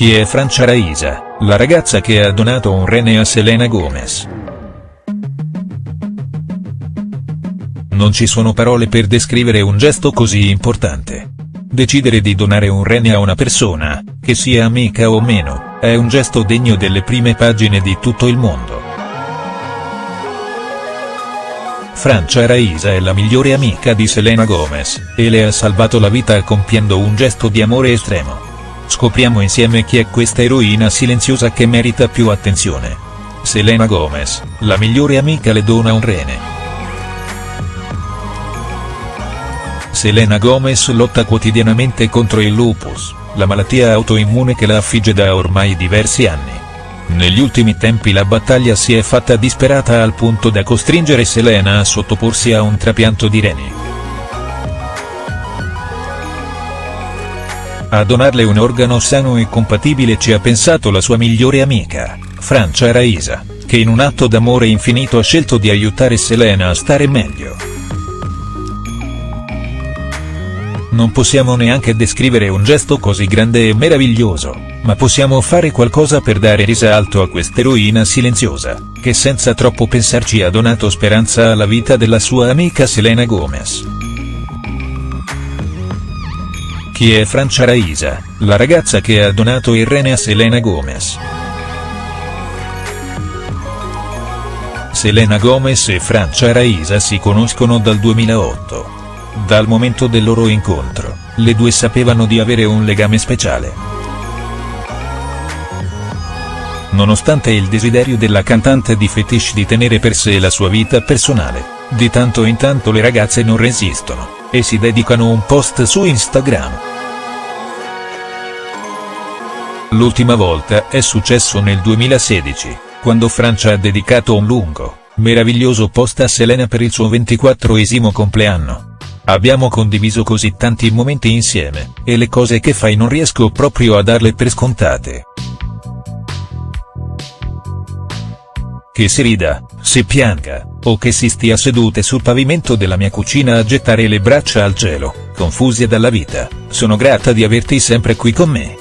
Chi è Francia Raisa, la ragazza che ha donato un rene a Selena Gomez?. Non ci sono parole per descrivere un gesto così importante. Decidere di donare un rene a una persona, che sia amica o meno, è un gesto degno delle prime pagine di tutto il mondo. Francia Raisa è la migliore amica di Selena Gomez, e le ha salvato la vita compiendo un gesto di amore estremo. Scopriamo insieme chi è questa eroina silenziosa che merita più attenzione. Selena Gomez, la migliore amica le dona un rene. Selena Gomez lotta quotidianamente contro il lupus, la malattia autoimmune che la affligge da ormai diversi anni. Negli ultimi tempi la battaglia si è fatta disperata al punto da costringere Selena a sottoporsi a un trapianto di reni. A donarle un organo sano e compatibile ci ha pensato la sua migliore amica, Francia Raisa, che in un atto d'amore infinito ha scelto di aiutare Selena a stare meglio. Non possiamo neanche descrivere un gesto così grande e meraviglioso, ma possiamo fare qualcosa per dare risalto a quest'eroina silenziosa, che senza troppo pensarci ha donato speranza alla vita della sua amica Selena Gomez. Chi è Francia Raisa, la ragazza che ha donato il rene a Selena Gomez?. Selena Gomez e Francia Raisa si conoscono dal 2008. Dal momento del loro incontro, le due sapevano di avere un legame speciale. Nonostante il desiderio della cantante di fetish di tenere per sé la sua vita personale, di tanto in tanto le ragazze non resistono, e si dedicano un post su Instagram. L'ultima volta è successo nel 2016, quando Francia ha dedicato un lungo, meraviglioso post a Selena per il suo 24esimo compleanno. Abbiamo condiviso così tanti momenti insieme, e le cose che fai non riesco proprio a darle per scontate. Che si rida, si pianga, o che si stia sedute sul pavimento della mia cucina a gettare le braccia al cielo, confusi dalla vita, sono grata di averti sempre qui con me.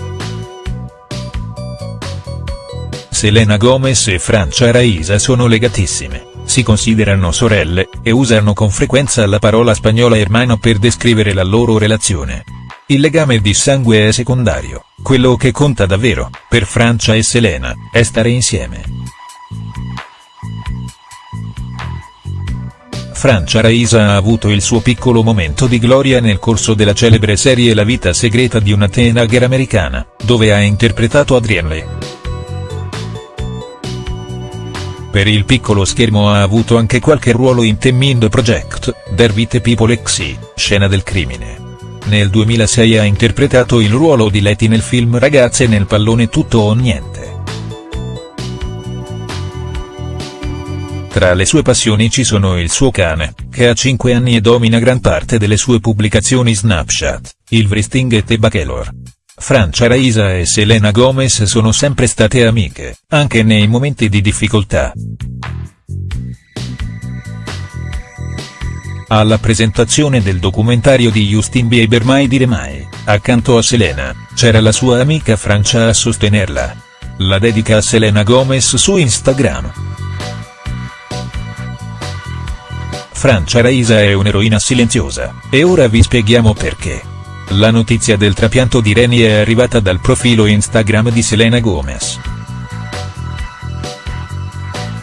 Selena Gomez e Francia Raisa sono legatissime, si considerano sorelle, e usano con frequenza la parola spagnola hermano per descrivere la loro relazione. Il legame di sangue è secondario, quello che conta davvero, per Francia e Selena, è stare insieme. Francia Raisa ha avuto il suo piccolo momento di gloria nel corso della celebre serie La vita segreta di una teenager americana, dove ha interpretato Adrienne Per il piccolo schermo ha avuto anche qualche ruolo in The Mind Project, Dervite People Xe, Scena del crimine. Nel 2006 ha interpretato il ruolo di Letty nel film Ragazze nel pallone tutto o niente. Tra le sue passioni ci sono il suo cane, che ha 5 anni e domina gran parte delle sue pubblicazioni Snapchat, il Vristing e The Bachelor. Francia Raisa e Selena Gomez sono sempre state amiche, anche nei momenti di difficoltà. Alla presentazione del documentario di Justin Bieber Mai dire mai, accanto a Selena, c'era la sua amica Francia a sostenerla. La dedica a Selena Gomez su Instagram. Francia Raisa è un'eroina silenziosa, e ora vi spieghiamo perché. La notizia del trapianto di reni è arrivata dal profilo Instagram di Selena Gomez.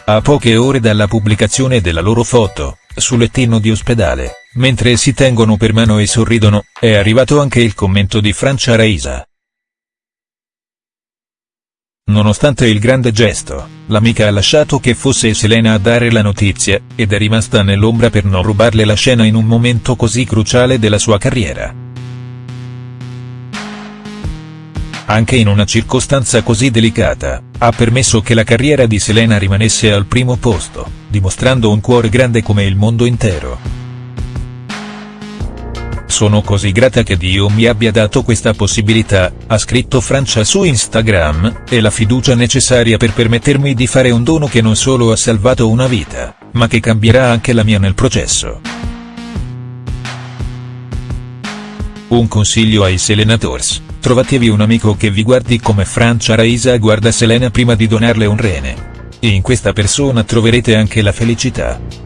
A poche ore dalla pubblicazione della loro foto, sul lettino di ospedale, mentre si tengono per mano e sorridono, è arrivato anche il commento di Francia Raisa. Nonostante il grande gesto, l'amica ha lasciato che fosse Selena a dare la notizia, ed è rimasta nell'ombra per non rubarle la scena in un momento così cruciale della sua carriera. Anche in una circostanza così delicata, ha permesso che la carriera di Selena rimanesse al primo posto, dimostrando un cuore grande come il mondo intero. Sono così grata che Dio mi abbia dato questa possibilità, ha scritto Francia su Instagram, e la fiducia necessaria per permettermi di fare un dono che non solo ha salvato una vita, ma che cambierà anche la mia nel processo. Un consiglio ai Selenators, trovatevi un amico che vi guardi come Francia Raisa guarda Selena prima di donarle un rene. In questa persona troverete anche la felicità.